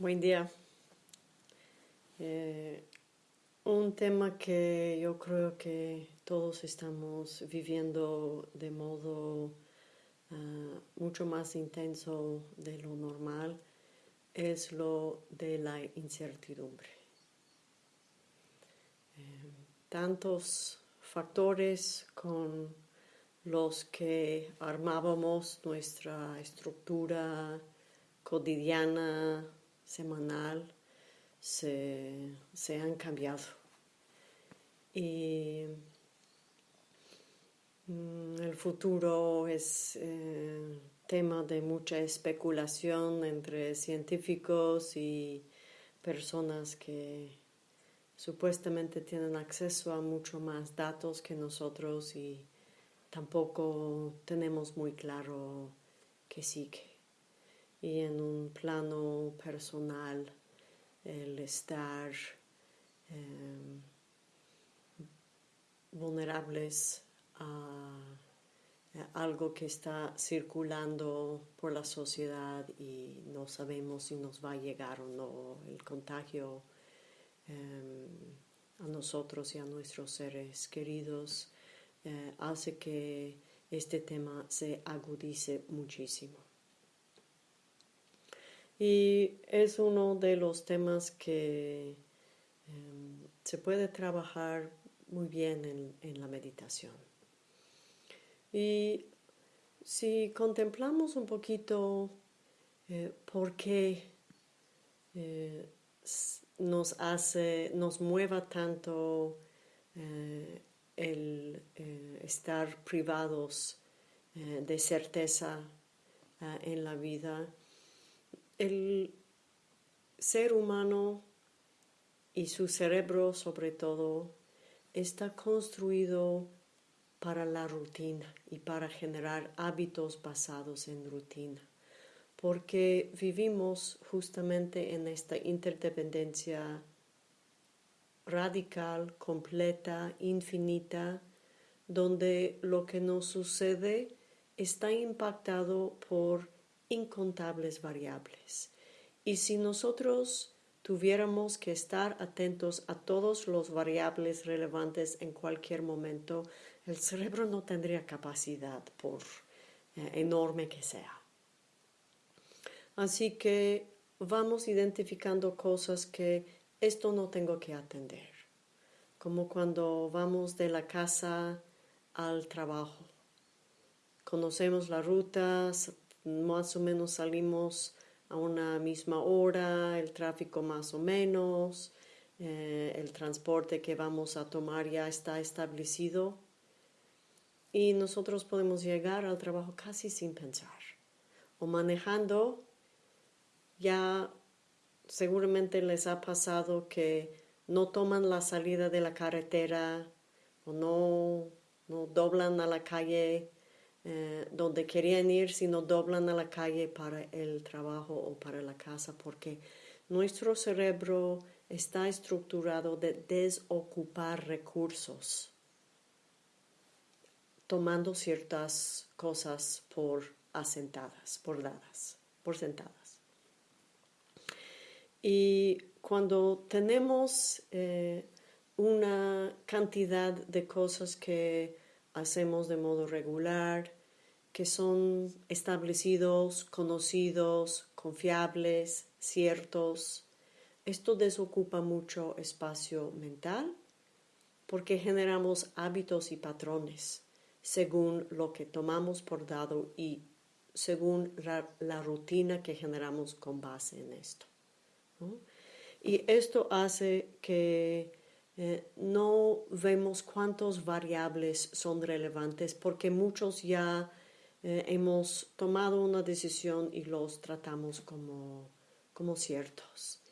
Buen día. Eh, un tema que yo creo que todos estamos viviendo de modo ah, mucho más intenso de lo normal es lo de la incertidumbre. Eh, tantos factores con los que armábamos nuestra estructura cotidiana, semanal se, han cambiado. Y mm, el futuro es eh, tema de mucha especulación entre científicos y personas que supuestamente tienen acceso a mucho más datos que nosotros y tampoco tenemos muy claro qué sigue y en un plano personal el estar em, vulnerables a, algo que está circulando por la sociedad y no sabemos si nos va a llegar o no el contagio em, a nosotros y a nuestros seres queridos eh, hace que este tema se agudice muchísimo. Y es uno de los temas que em, se puede trabajar muy bien en, la meditación. Y si contemplamos un poquito eh, por qué eh, nos hace, nos mueva tanto eh, el estar privados de certeza en la vida, el ser humano y su cerebro sobre todo está construido para la rutina y para generar hábitos basados en rutina, porque vivimos justamente en esta interdependencia radical, completa, infinita, donde lo que nos sucede está impactado por incontables variables. Y si nosotros tuviéramos que estar atentos a todos los variables relevantes en cualquier momento, el cerebro no tendría capacidad, por eh, enorme que sea. Así que vamos identificando cosas que esto no tengo que atender, como cuando vamos de la casa al trabajo. Conocemos la ruta, más o menos salimos a una misma hora, el tráfico más o menos, eh, el transporte que vamos a tomar ya está establecido. Y nosotros podemos llegar al trabajo casi sin pensar o manejando. Ya seguramente les ha pasado que no toman la salida de la carretera o no, no doblan a la calle eh, donde querían ir, sino doblan a la calle para el trabajo o para la casa, porque nuestro cerebro está estructurado de desocupar recursos, tomando ciertas cosas por asentadas, por dadas, por sentadas. Y cuando tenemos eh, una cantidad de cosas que hacemos de modo regular, que son establecidos, conocidos, confiables, ciertos. Esto desocupa mucho espacio mental porque generamos hábitos y patrones según lo que tomamos por dado y según la, rutina que generamos con base en esto. Y esto hace que eh, no vemos cuántas variables son relevantes porque muchos ya eh, hemos tomado una decisión y los tratamos como, como ciertos.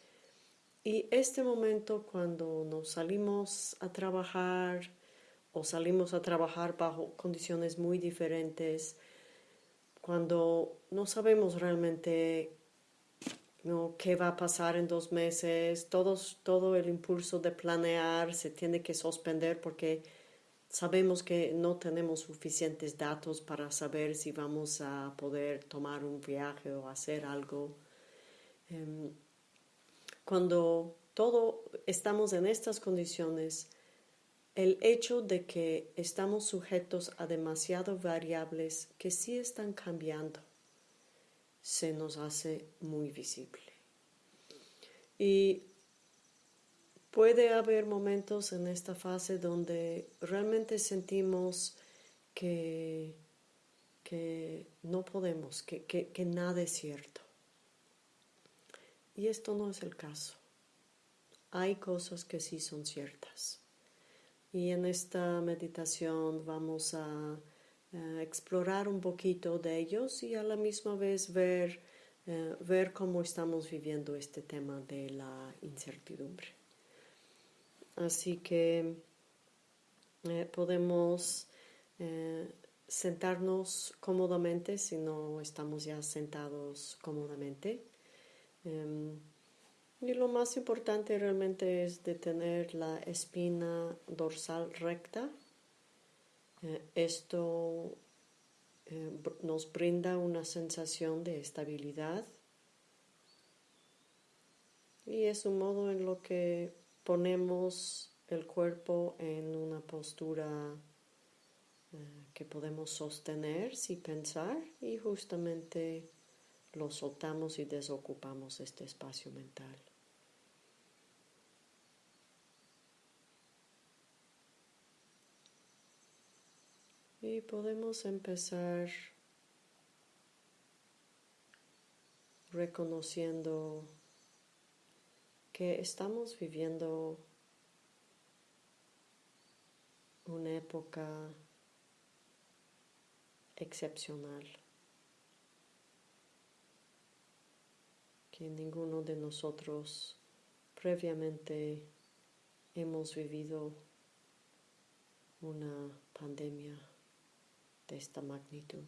Y este momento cuando nos salimos a trabajar o salimos a trabajar bajo condiciones muy diferentes, cuando no sabemos realmente ¿no? qué va a pasar en dos meses, Todos, todo el impulso de planear se tiene que suspender porque sabemos que no tenemos suficientes datos para saber si vamos a poder tomar un viaje o hacer algo. Em, cuando todo estamos en estas condiciones, el hecho de que estamos sujetos a demasiadas variables que sí están cambiando se nos hace muy visible. Y puede haber momentos en esta fase donde realmente sentimos que, que no podemos, que, que nada es cierto. Y esto no es el caso. Hay cosas que sí son ciertas. Y en esta meditación vamos a, explorar un poquito de ellos y a la misma vez ver, eh, ver cómo estamos viviendo este tema de la incertidumbre. Así que eh, podemos eh, sentarnos cómodamente si no estamos ya sentados cómodamente. Em, y lo más importante realmente es de tener la espina dorsal recta. Eh, esto eh, nos brinda una sensación de estabilidad y es un modo en lo que ponemos el cuerpo en una postura eh, que podemos sostener sin pensar y justamente lo soltamos y desocupamos este espacio mental. Y podemos empezar reconociendo que estamos viviendo una época excepcional. que ninguno de nosotros previamente hemos vivido una pandemia de esta magnitud.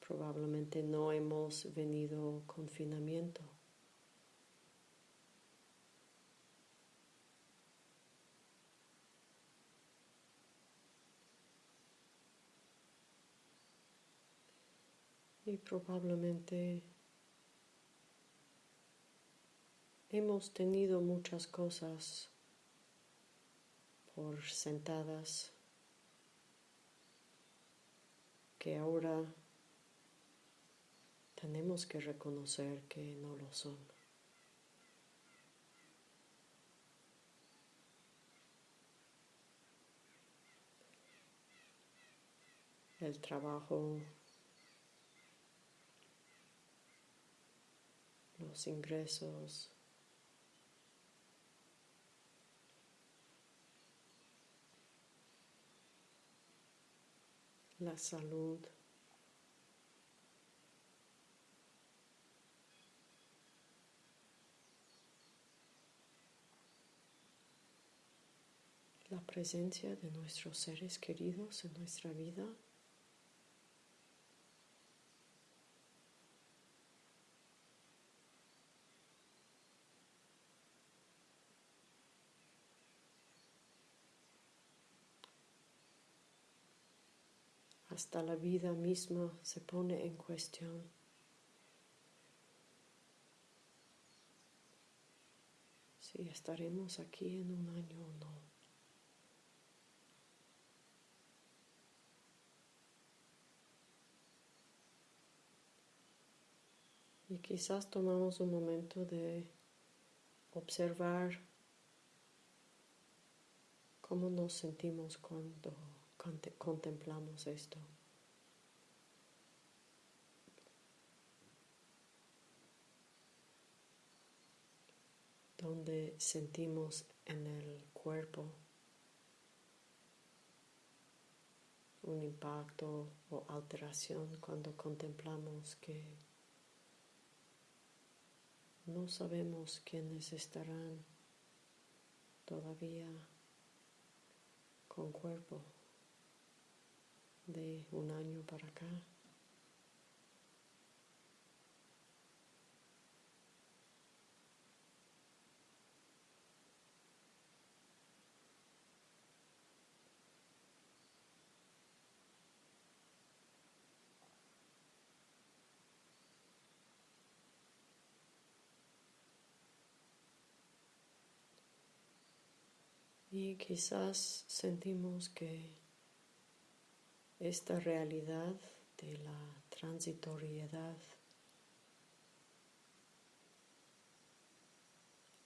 Probablemente no hemos venido confinamiento. y probablemente hemos tenido muchas cosas por sentadas que ahora tenemos que reconocer que no lo son. El trabajo los ingresos. La salud. La presencia de nuestros seres queridos en nuestra vida. Hasta la vida misma se pone en cuestión. Si estaremos aquí en un año o no. Y quizás tomamos un momento de observar cómo nos sentimos cuando contemplamos esto. Donde sentimos en el cuerpo un impacto o alteración cuando contemplamos que no sabemos quiénes estarán todavía con cuerpo de un año para acá. Y quizás sentimos que esta realidad de la transitoriedad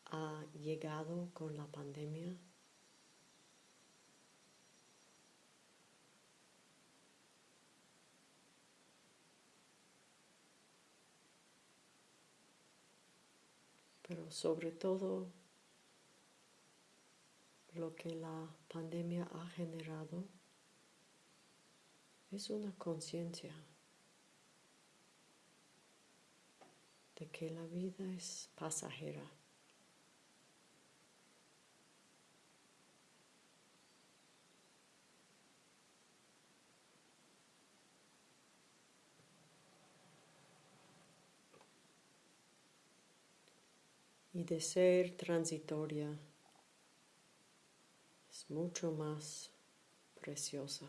ha llegado con la pandemia. Pero sobre todo lo que la pandemia ha generado es una conciencia de que la vida es pasajera. Y de ser transitoria es mucho más preciosa.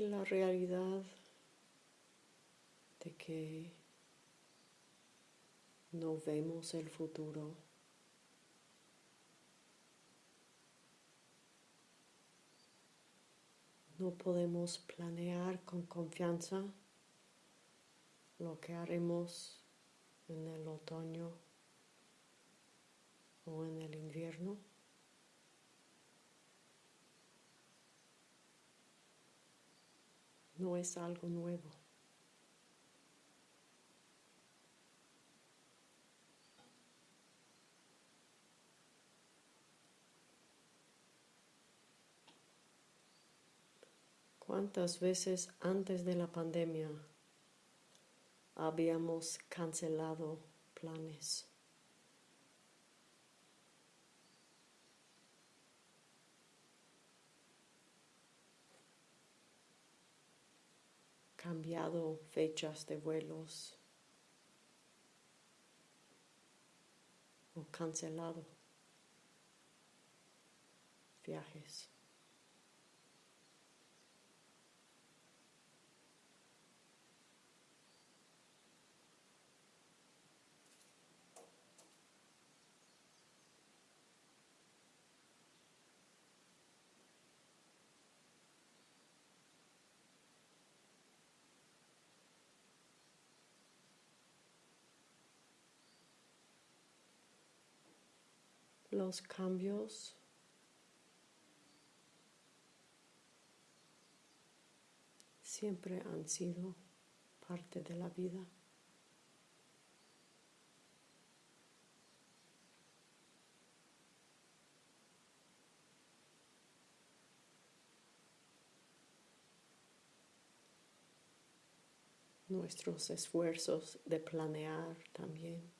La realidad de que no vemos el futuro. No podemos planear con confianza lo que haremos en el otoño o en el invierno. No es algo nuevo. ¿Cuántas veces antes de la pandemia habíamos cancelado planes? Cambiado fechas de vuelos o cancelado viajes. Los cambios siempre han sido parte de la vida. Nuestros esfuerzos de planear también.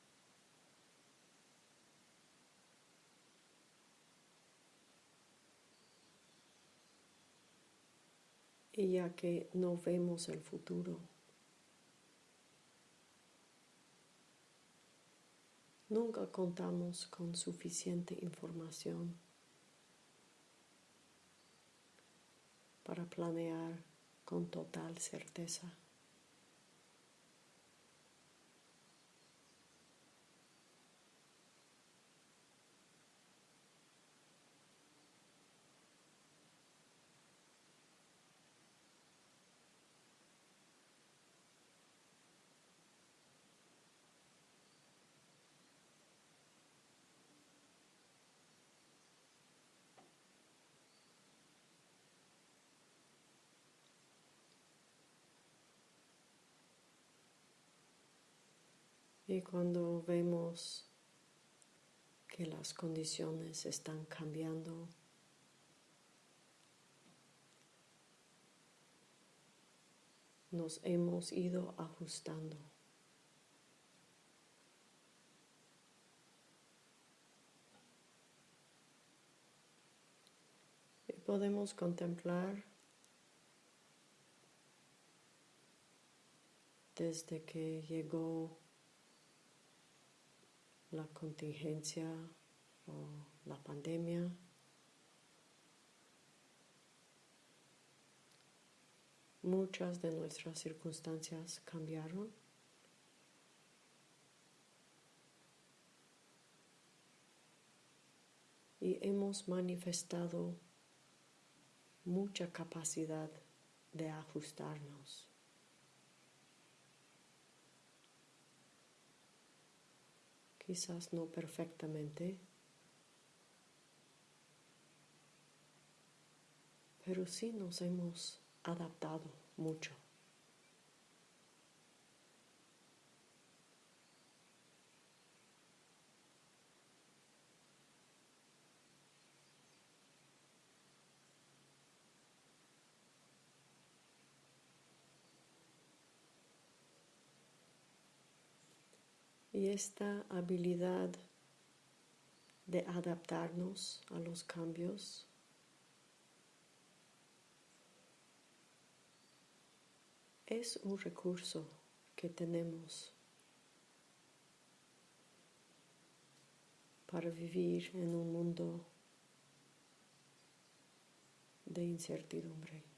Y ya que no vemos el futuro. Nunca contamos con suficiente información para planear con total certeza. Y cuando vemos que las condiciones están cambiando, nos hemos ido ajustando. Y podemos contemplar desde que llegó la contingencia o la pandemia. Muchas de nuestras circunstancias cambiaron. Y hemos manifestado mucha capacidad de ajustarnos. Quizás no perfectamente, pero sí nos hemos adaptado mucho. Y esta habilidad de adaptarnos a los cambios es un recurso que tenemos para vivir en un mundo de incertidumbre.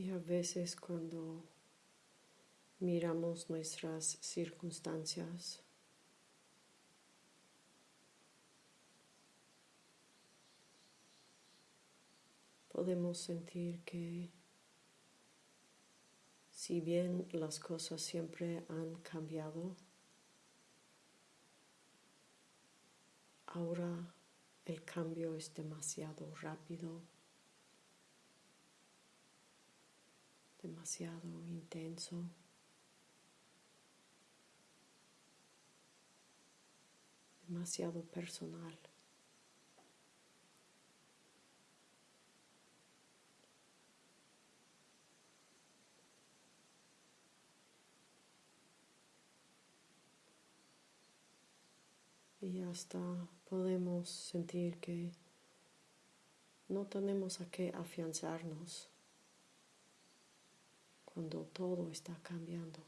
Y a veces cuando miramos nuestras circunstancias, podemos sentir que si bien las cosas siempre han cambiado, ahora el cambio es demasiado rápido demasiado intenso. demasiado personal. Y hasta podemos sentir que no tenemos a qué afianzarnos cuando todo está cambiando.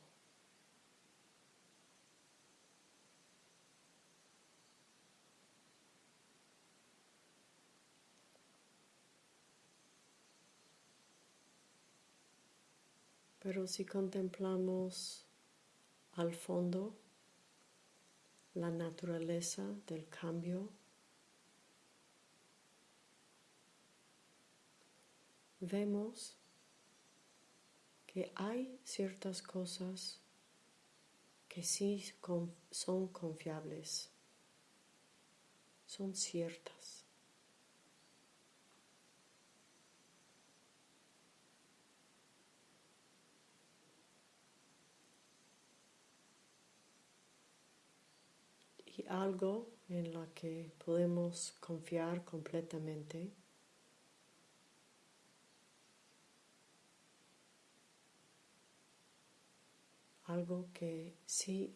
Pero si contemplamos al fondo la naturaleza del cambio, vemos que hay ciertas cosas que sí son confiables, son ciertas. Y algo en la que podemos confiar completamente algo que sí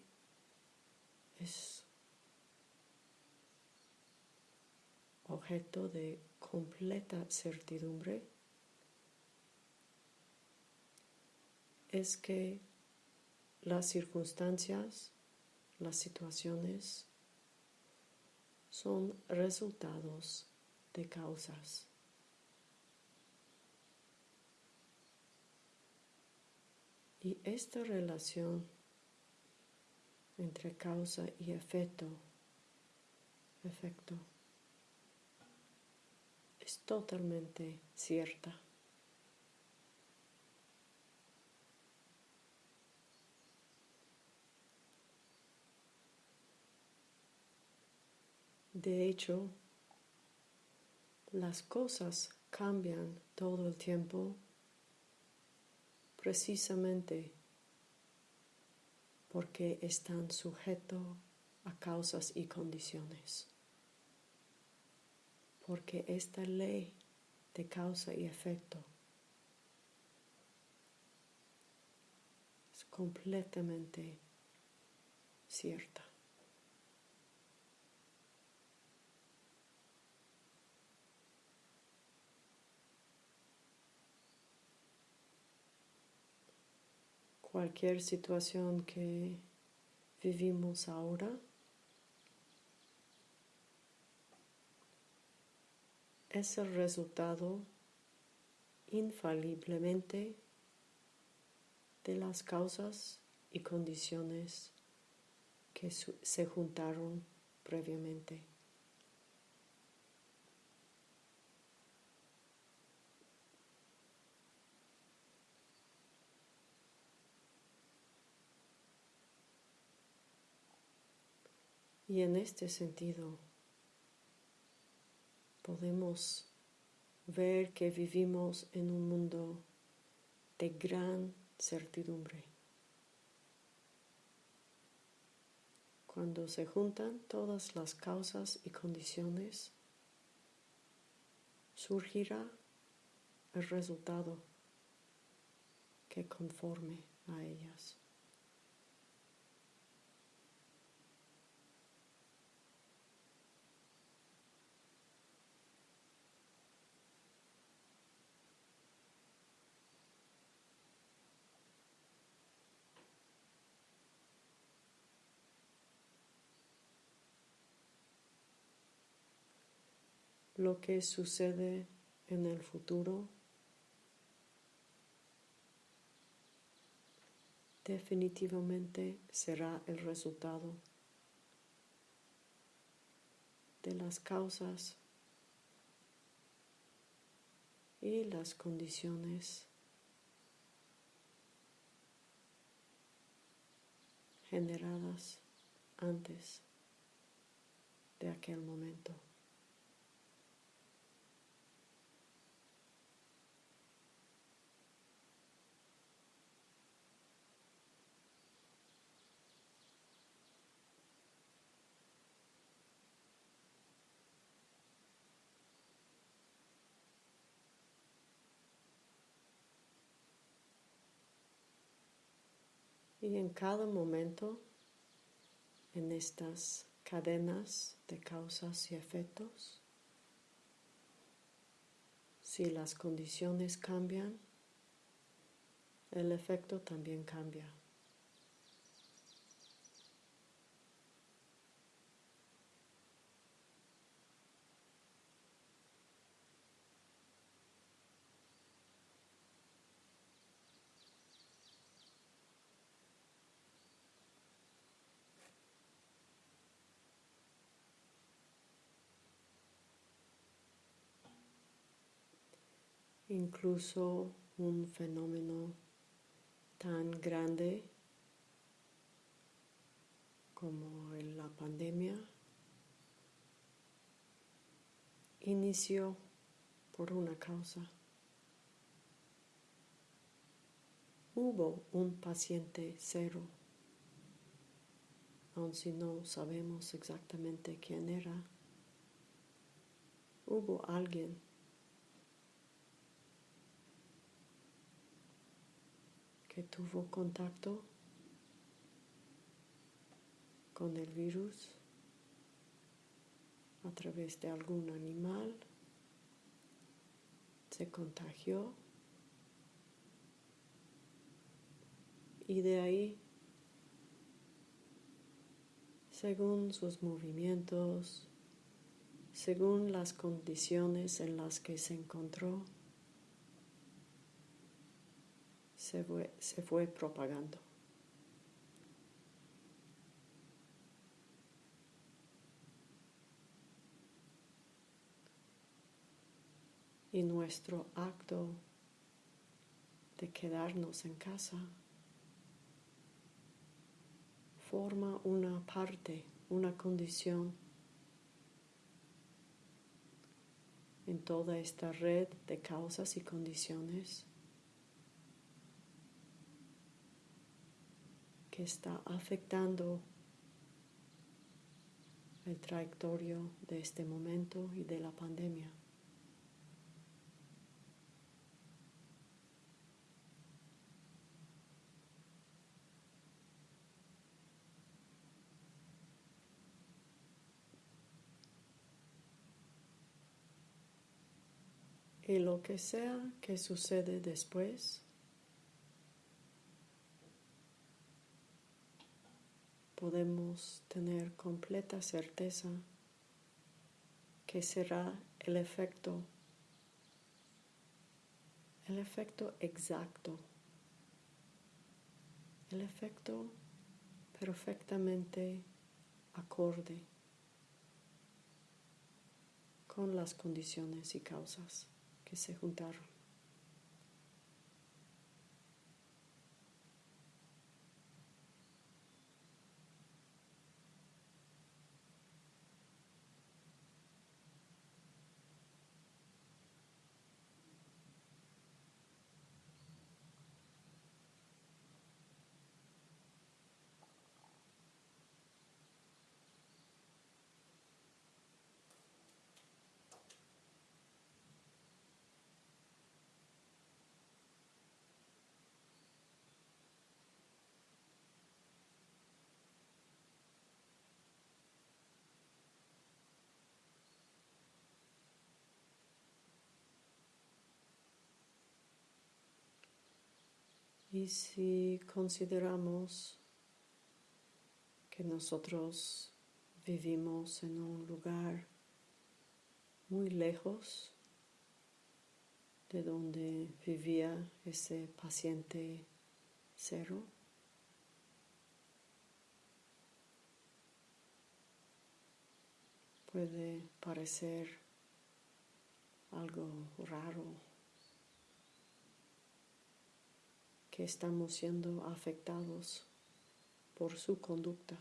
es objeto de completa certidumbre es que las circunstancias, las situaciones son resultados de causas. Y esta relación entre causa y efecto, es totalmente cierta. De hecho, las cosas cambian todo el tiempo precisamente porque están sujetos a causas y condiciones. Porque esta ley de causa y efecto es completamente cierta. Cualquier situación que vivimos ahora es el resultado infaliblemente de las causas y condiciones que se juntaron previamente. Y en este sentido podemos ver que vivimos en un mundo de gran certidumbre. Cuando se juntan todas las causas y condiciones, surgirá el resultado que conforme a ellas. Lo que sucede en el futuro definitivamente será el resultado de las causas y las condiciones generadas antes de aquel momento. Y en cada momento, en estas cadenas de causas y efectos, si las condiciones cambian, el efecto también cambia. Incluso un fenómeno tan grande como la pandemia inició por una causa. Hubo un paciente cero, aun si no sabemos exactamente quién era. Hubo alguien que tuvo contacto con el virus a través de algún animal, se contagió y de ahí, según sus movimientos, según las condiciones en las que se encontró, se fue, se fue propagando. y nuestro acto de quedarnos en casa forma una parte, una condición en toda esta red de causas y condiciones que está afectando el trayectorio de este momento y de la pandemia. Y lo que sea que sucede después, podemos tener completa certeza que será el efecto, el efecto exacto, el efecto perfectamente acorde con las condiciones y causas que se juntaron. Y si consideramos que nosotros vivimos en un lugar muy lejos de donde vivía ese paciente cero, puede parecer algo raro que estamos siendo afectados por su conducta.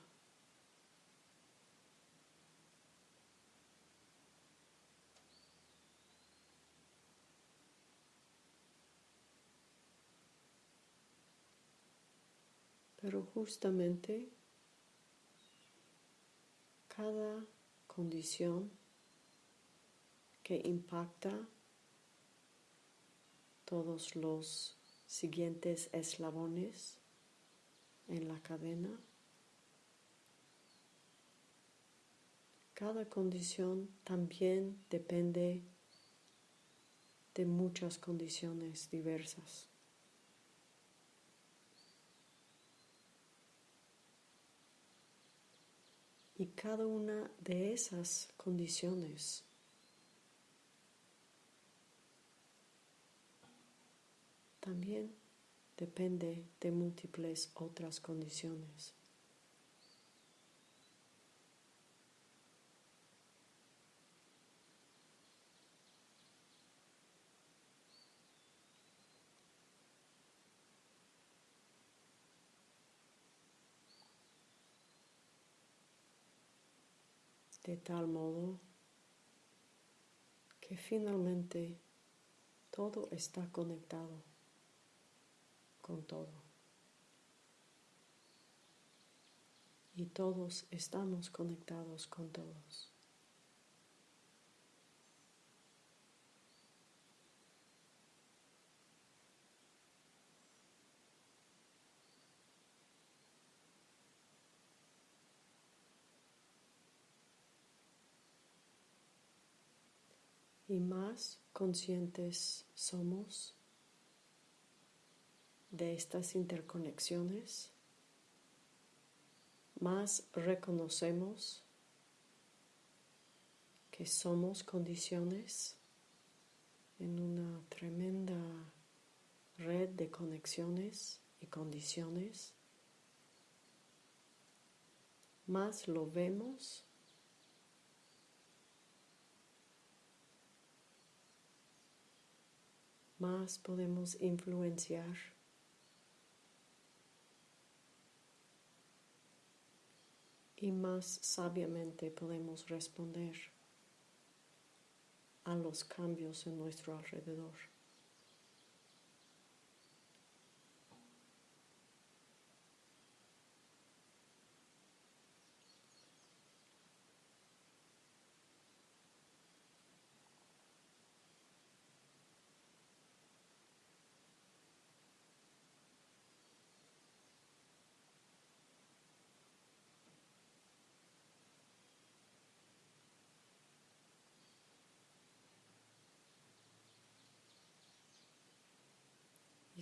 Pero justamente cada condición que impacta todos los siguientes eslabones en la cadena. Cada condición también depende de muchas condiciones diversas. Y cada una de esas condiciones también depende de múltiples otras condiciones. de tal modo que finalmente todo está conectado con todo. Y todos estamos conectados con todos. y más conscientes somos de estas interconexiones, más reconocemos que somos condiciones en una tremenda red de conexiones y condiciones, más lo vemos más podemos influenciar y más sabiamente podemos responder a los cambios en nuestro alrededor.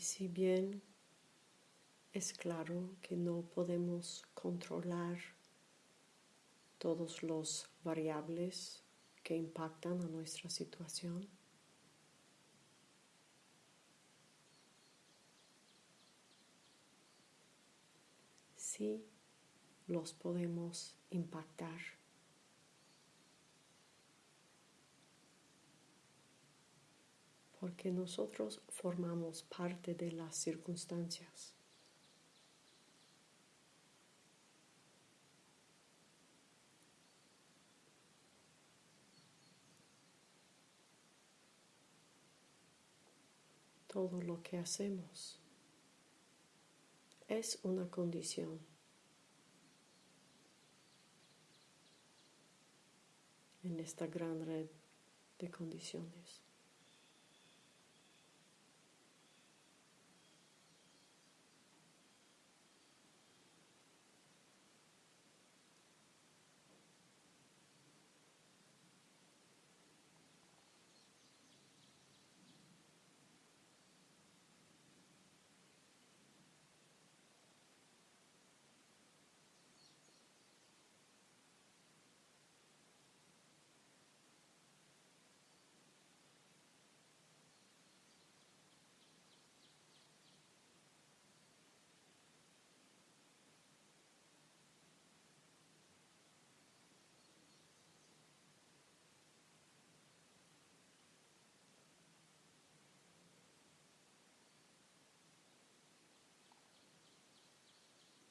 Si bien es claro que no podemos controlar todos los variables que impactan a nuestra situación, sí los podemos impactar. Porque nosotros formamos parte de las circunstancias. Todo lo que hacemos es una condición. en esta gran red de condiciones.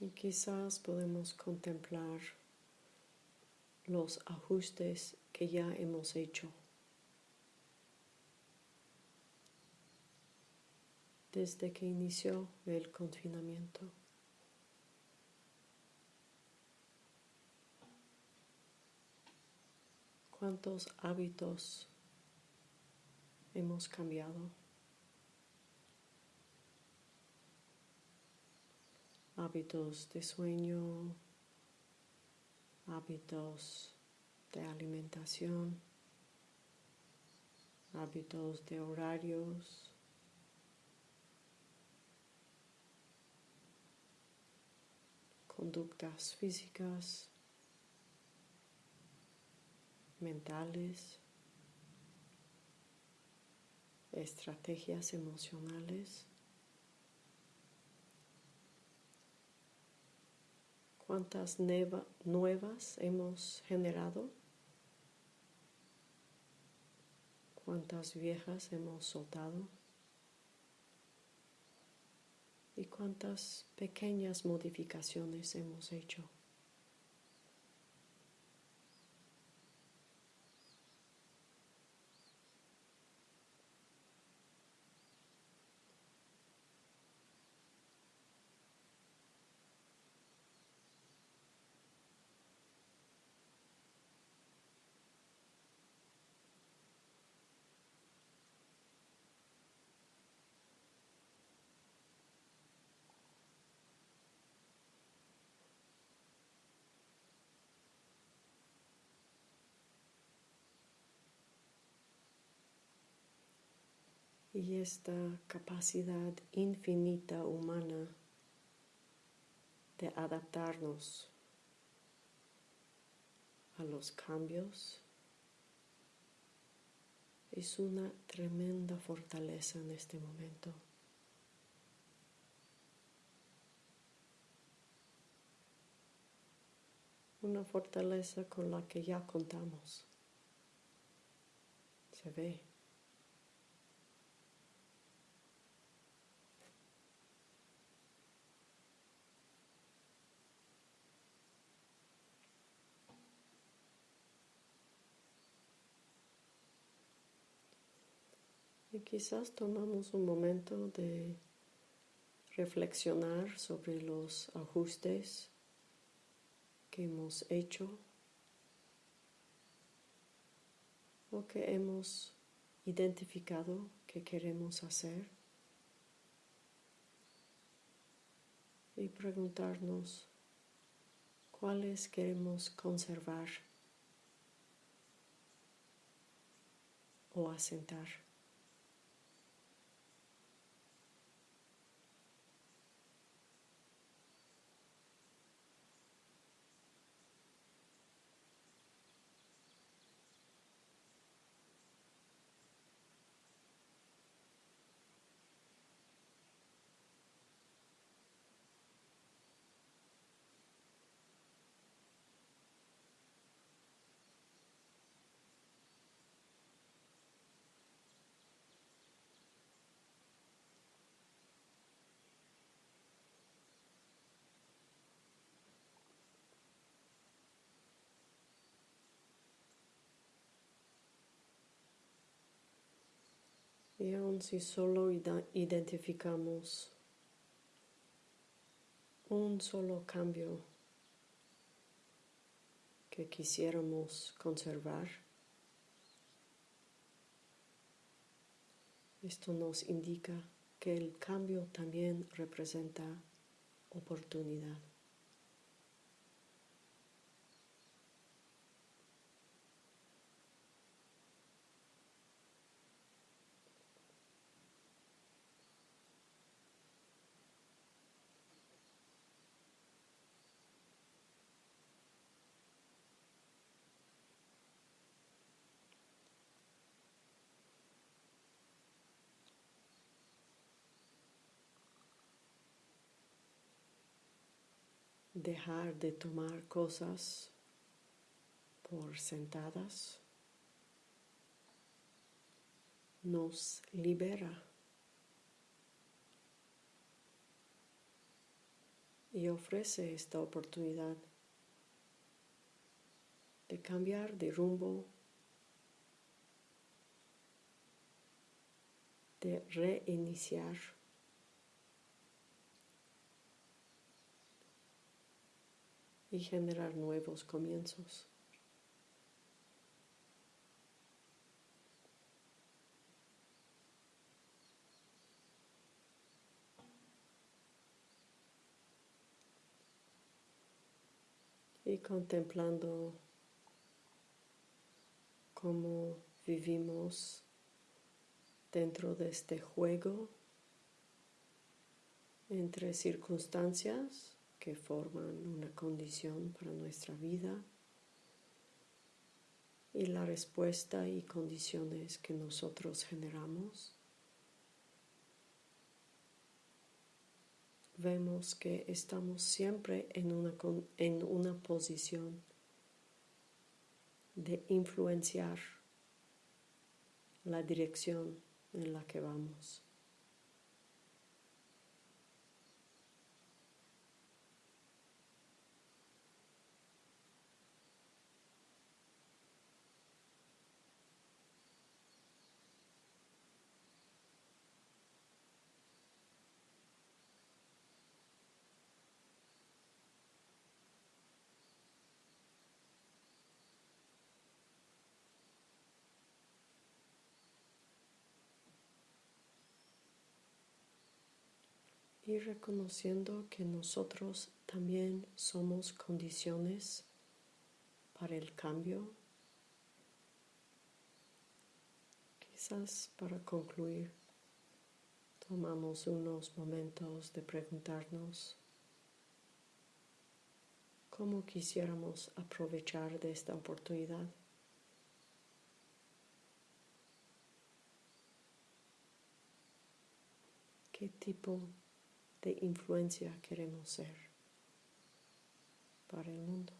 Y quizás podemos contemplar los ajustes que ya hemos hecho. desde que inició el confinamiento. ¿Cuántos hábitos hemos cambiado? Hábitos de sueño, hábitos de alimentación, hábitos de horarios, conductas físicas, mentales, estrategias emocionales. Cuántas nuevas hemos generado, cuántas viejas hemos soltado y cuántas pequeñas modificaciones hemos hecho. Y esta capacidad infinita humana de adaptarnos a los cambios es una tremenda fortaleza en este momento. Una fortaleza con la que ya contamos. Se ve. Y quizás tomamos un momento de reflexionar sobre los ajustes que hemos hecho o que hemos identificado que queremos hacer y preguntarnos cuáles queremos conservar o asentar. Si solo identificamos un solo cambio que quisiéramos conservar, esto nos indica que el cambio también representa oportunidad. Dejar de tomar cosas por sentadas nos libera y ofrece esta oportunidad de cambiar de rumbo, de reiniciar. Y generar nuevos comienzos. Y contemplando cómo vivimos dentro de este juego entre circunstancias que forman una condición para nuestra vida y la respuesta y condiciones que nosotros generamos, vemos que estamos siempre en una, en una posición de influenciar la dirección en la que vamos. Y reconociendo que nosotros también somos condiciones para el cambio. Quizás para concluir, tomamos unos momentos de preguntarnos cómo quisiéramos aprovechar de esta oportunidad. ¿Qué tipo de influencia queremos ser para el mundo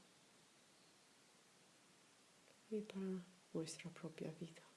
y para nuestra propia vida.